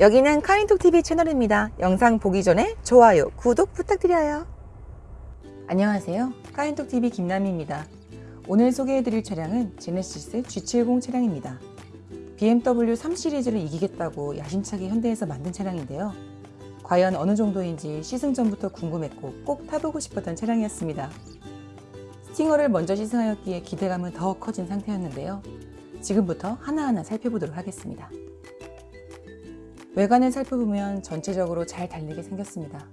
여기는 카인톡TV 채널입니다. 영상 보기 전에 좋아요, 구독 부탁드려요. 안녕하세요. 카인톡TV 김남희입니다. 오늘 소개해드릴 차량은 제네시스 G70 차량입니다. BMW 3 시리즈를 이기겠다고 야심차게 현대에서 만든 차량인데요. 과연 어느 정도인지 시승 전부터 궁금했고 꼭 타보고 싶었던 차량이었습니다. 스팅어를 먼저 시승하였기에 기대감은 더 커진 상태였는데요. 지금부터 하나하나 살펴보도록 하겠습니다. 외관을 살펴보면 전체적으로 잘 달리게 생겼습니다.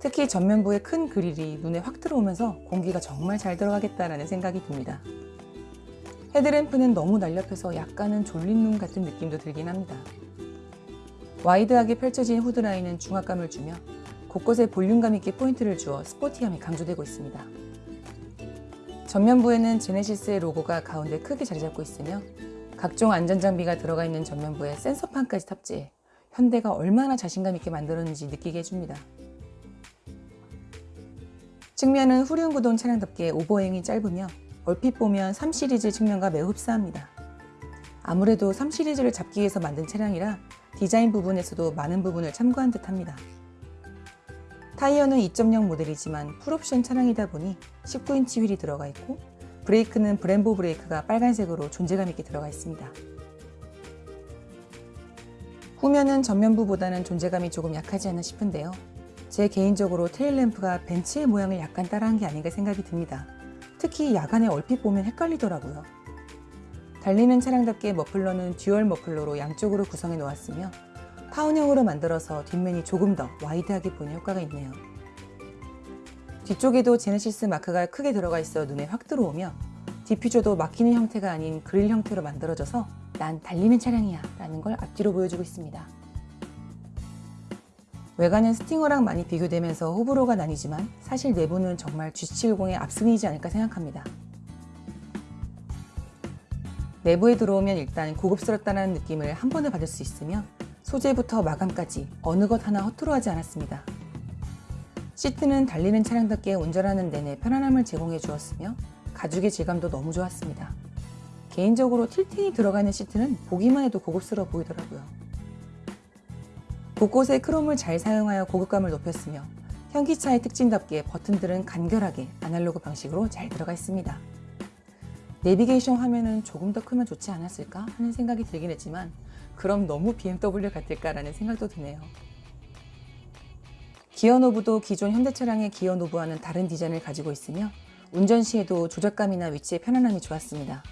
특히 전면부의 큰 그릴이 눈에 확 들어오면서 공기가 정말 잘 들어가겠다라는 생각이 듭니다. 헤드램프는 너무 날렵해서 약간은 졸린 눈 같은 느낌도 들긴 합니다. 와이드하게 펼쳐진 후드라인은 중압감을 주며 곳곳에 볼륨감 있게 포인트를 주어 스포티함이 강조되고 있습니다. 전면부에는 제네시스의 로고가 가운데 크게 자리 잡고 있으며 각종 안전장비가 들어가 있는 전면부에 센서판까지 탑재해 현대가 얼마나 자신감 있게 만들었는지 느끼게 해줍니다. 측면은 후륜구동 차량답게 오버행이 짧으며 얼핏 보면 3 시리즈 측면과 매우 흡사합니다. 아무래도 3 시리즈를 잡기 위해서 만든 차량이라 디자인 부분에서도 많은 부분을 참고한 듯 합니다. 타이어는 2.0 모델이지만 풀옵션 차량이다 보니 19인치 휠이 들어가 있고 브레이크는 브렘보 브레이크가 빨간색으로 존재감 있게 들어가 있습니다. 후면은 전면부보다는 존재감이 조금 약하지 않나 싶은데요. 제 개인적으로 테일램프가 벤츠의 모양을 약간 따라한 게 아닌가 생각이 듭니다. 특히 야간에 얼핏 보면 헷갈리더라고요. 달리는 차량답게 머플러는 듀얼 머플러로 양쪽으로 구성해 놓았으며 타원형으로 만들어서 뒷면이 조금 더 와이드하게 보이는 효과가 있네요. 뒤쪽에도 제네시스 마크가 크게 들어가 있어 눈에 확 들어오며 디퓨저도 막히는 형태가 아닌 그릴 형태로 만들어져서 난 달리는 차량이야 라는 걸 앞뒤로 보여주고 있습니다. 외관은 스팅어랑 많이 비교되면서 호불호가 나뉘지만 사실 내부는 정말 G70의 압승이지 않을까 생각합니다. 내부에 들어오면 일단 고급스럽다는 느낌을 한 번에 받을 수 있으며 소재부터 마감까지 어느 것 하나 허투루하지 않았습니다. 시트는 달리는 차량답게 운전하는 내내 편안함을 제공해 주었으며 가죽의 질감도 너무 좋았습니다. 개인적으로 틸팅이 들어가 있는 시트는 보기만 해도 고급스러워 보이더라고요. 곳곳에 크롬을 잘 사용하여 고급감을 높였으며 현기차의 특징답게 버튼들은 간결하게 아날로그 방식으로 잘 들어가 있습니다. 내비게이션 화면은 조금 더 크면 좋지 않았을까 하는 생각이 들긴 했지만 그럼 너무 BMW 같을까라는 생각도 드네요. 기어 knob도 기존 현대 차량의 기어 knob와는 다른 디자인을 가지고 있으며 운전 시에도 조작감이나 위치의 편안함이 좋았습니다.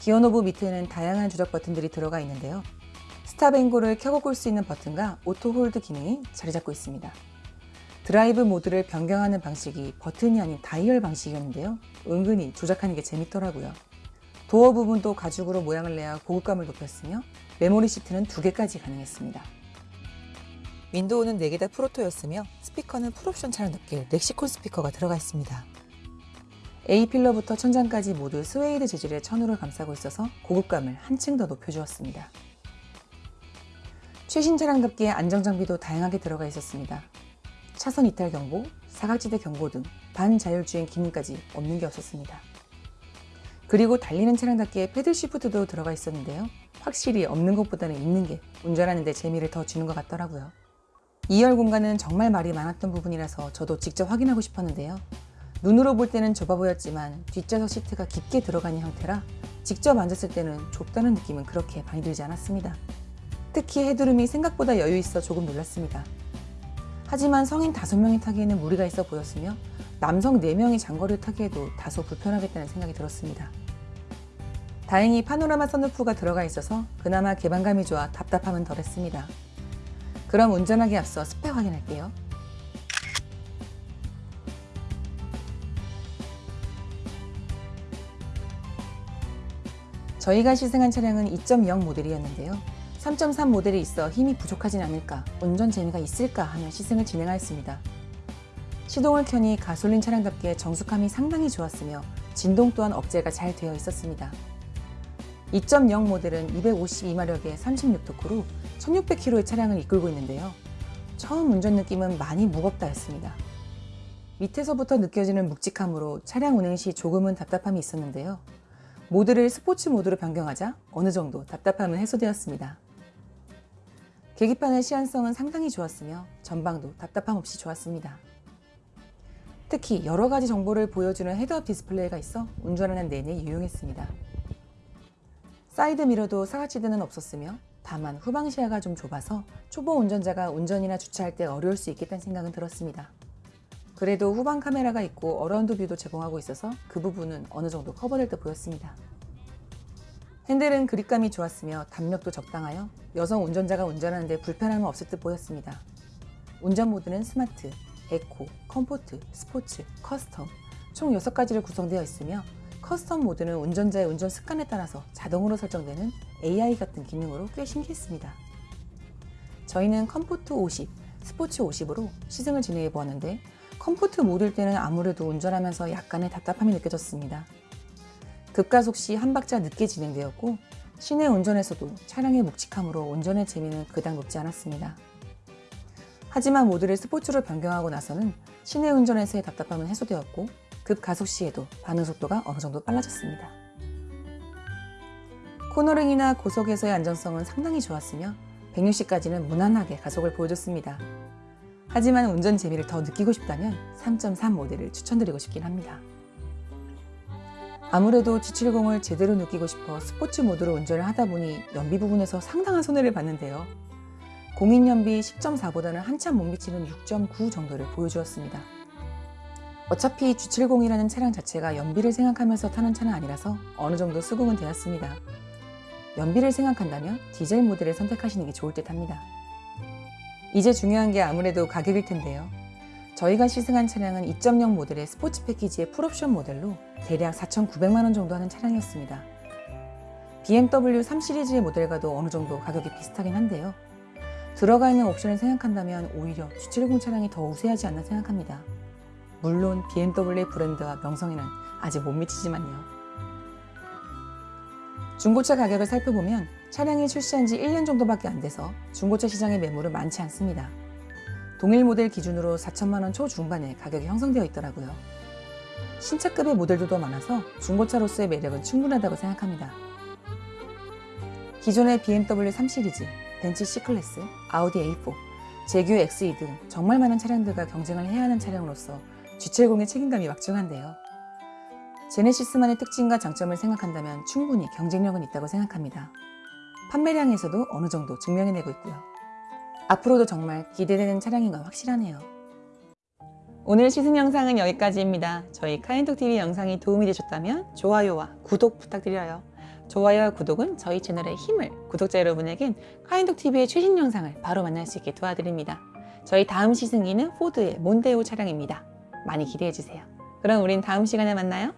기어 knob 밑에는 다양한 조작 버튼들이 들어가 있는데요. stop and go를 켜고 끌수 있는 버튼과 auto hold 기능이 자리 잡고 있습니다. 드라이브 모드를 변경하는 방식이 버튼이 아닌 다이얼 방식이었는데요. 은근히 조작하는 게 재밌더라고요. 도어 부분도 가죽으로 모양을 내어 고급감을 높였으며 메모리 시트는 두 개까지 가능했습니다. 윈도우는 4개 다 풀오토였으며 스피커는 풀옵션 차량답게 렉시콘 스피커가 들어가 있습니다. A필러부터 천장까지 모두 스웨이드 재질의 천으로 감싸고 있어서 고급감을 한층 더 높여주었습니다. 최신 차량답게 안전장비도 다양하게 들어가 있었습니다. 차선 이탈 경보, 사각지대 경고 등 반자율주행 기능까지 없는 게 없었습니다. 그리고 달리는 차량답게 패들 시프트도 들어가 있었는데요. 확실히 없는 것보다는 있는 게 운전하는 데 재미를 더 주는 것 같더라고요. 2열 공간은 정말 말이 많았던 부분이라서 저도 직접 확인하고 싶었는데요. 눈으로 볼 때는 좁아 보였지만 뒷좌석 시트가 깊게 들어가는 형태라 직접 앉았을 때는 좁다는 느낌은 그렇게 많이 들지 않았습니다. 특히 헤드룸이 생각보다 여유 있어 조금 놀랐습니다. 하지만 성인 5명이 타기에는 무리가 있어 보였으며 남성 4명이 장거리를 타기에도 다소 불편하겠다는 생각이 들었습니다. 다행히 파노라마 선루프가 들어가 있어서 그나마 개방감이 좋아 답답함은 덜했습니다. 그럼 운전하기 앞서 스펙 확인할게요. 저희가 시승한 차량은 2.0 모델이었는데요. 3.3 모델이 있어 힘이 부족하진 않을까, 운전 재미가 있을까 하며 시승을 진행하였습니다. 시동을 켜니 가솔린 차량답게 정숙함이 상당히 좋았으며 진동 또한 억제가 잘 되어 있었습니다. 2.0 모델은 252마력의 36토크로 1600km의 차량을 이끌고 있는데요. 처음 운전 느낌은 많이 무겁다 했습니다. 밑에서부터 느껴지는 묵직함으로 차량 운행 시 조금은 답답함이 있었는데요. 모드를 스포츠 모드로 변경하자 어느 정도 답답함은 해소되었습니다. 계기판의 시인성은 상당히 좋았으며 전방도 답답함 없이 좋았습니다. 특히 여러 가지 정보를 보여주는 head-up display가 있어 운전하는 내내 유용했습니다. 사이드 미러도 사각지대는 없었으며 다만 후방 시야가 좀 좁아서 초보 운전자가 운전이나 주차할 때 어려울 수 있겠다는 생각은 들었습니다. 그래도 후방 카메라가 있고 around view도 제공하고 있어서 그 부분은 어느 정도 커버될 듯 보였습니다. 핸들은 그립감이 좋았으며 답력도 적당하여 여성 운전자가 운전하는데 불편함은 없을 듯 보였습니다. 운전 모드는 스마트, eco, comfort, 스포츠, custom 총 6가지로 구성되어 있으며 custom 모드는 운전자의 운전 습관에 따라서 자동으로 설정되는 AI 같은 기능으로 꽤 신기했습니다. 저희는 comfort 50, 스포츠 50으로 시승을 진행해 보았는데 comfort 모드일 때는 아무래도 운전하면서 약간의 답답함이 느껴졌습니다. 급가속 시 한 박자 늦게 진행되었고 시내 운전에서도 차량의 묵직함으로 운전의 재미는 그닥 높지 않았습니다. 하지만 모드를 스포츠로 변경하고 나서는 시내 운전에서의 답답함은 해소되었고 급가속 시에도 반응 속도가 어느 정도 빨라졌습니다. 코너링이나 고속에서의 안전성은 상당히 좋았으며 160까지는 무난하게 가속을 보여줬습니다. 하지만 운전 재미를 더 느끼고 싶다면 3.3 모델을 추천드리고 싶긴 합니다. 아무래도 G70을 제대로 느끼고 싶어 스포츠 모드로 운전을 하다 보니 연비 부분에서 상당한 손해를 봤는데요. 공인 연비 10.4보다는 한참 못 미치는 6.9 정도를 보여주었습니다. 어차피 G70이라는 차량 자체가 연비를 생각하면서 타는 차는 아니라서 어느 정도 수긍은 되었습니다. 연비를 생각한다면 디젤 모델을 선택하시는 게 좋을 듯 합니다. 이제 중요한 게 아무래도 가격일 텐데요. 저희가 시승한 차량은 2.0 모델의 스포츠 패키지의 풀옵션 모델로 대략 4,900만원 정도 하는 차량이었습니다. BMW 3 시리즈의 모델과도 어느 정도 가격이 비슷하긴 한데요. 들어가 있는 옵션을 생각한다면 오히려 G70 차량이 더 우세하지 않나 생각합니다. 물론 BMW 브랜드와 명성에는 아직 못 미치지만요. 중고차 가격을 살펴보면 차량이 출시한 지 1년 정도밖에 안 돼서 중고차 시장의 매물은 많지 않습니다. 동일 모델 기준으로 4천만 원 초중반에 가격이 형성되어 있더라고요. 신차급의 모델도 더 많아서 중고차로서의 매력은 충분하다고 생각합니다. 기존의 BMW 3 시리즈, 벤츠 C클래스, 아우디 A4, 제규 XE 등 정말 많은 차량들과 경쟁을 해야 하는 차량으로서 G70의 책임감이 막중한데요. 제네시스만의 특징과 장점을 생각한다면 충분히 경쟁력은 있다고 생각합니다. 판매량에서도 어느 정도 증명해내고 있고요. 앞으로도 정말 기대되는 차량인 건 확실하네요. 오늘 시승 영상은 여기까지입니다. 저희 카인톡TV 영상이 도움이 되셨다면 좋아요와 구독 부탁드려요. 좋아요와 구독은 저희 채널의 힘을 구독자 여러분에겐 카인톡TV의 최신 영상을 바로 만날 수 있게 도와드립니다. 저희 다음 시승기는 포드의 몬데오 차량입니다. 많이 기대해주세요. 그럼 우린 다음 시간에 만나요.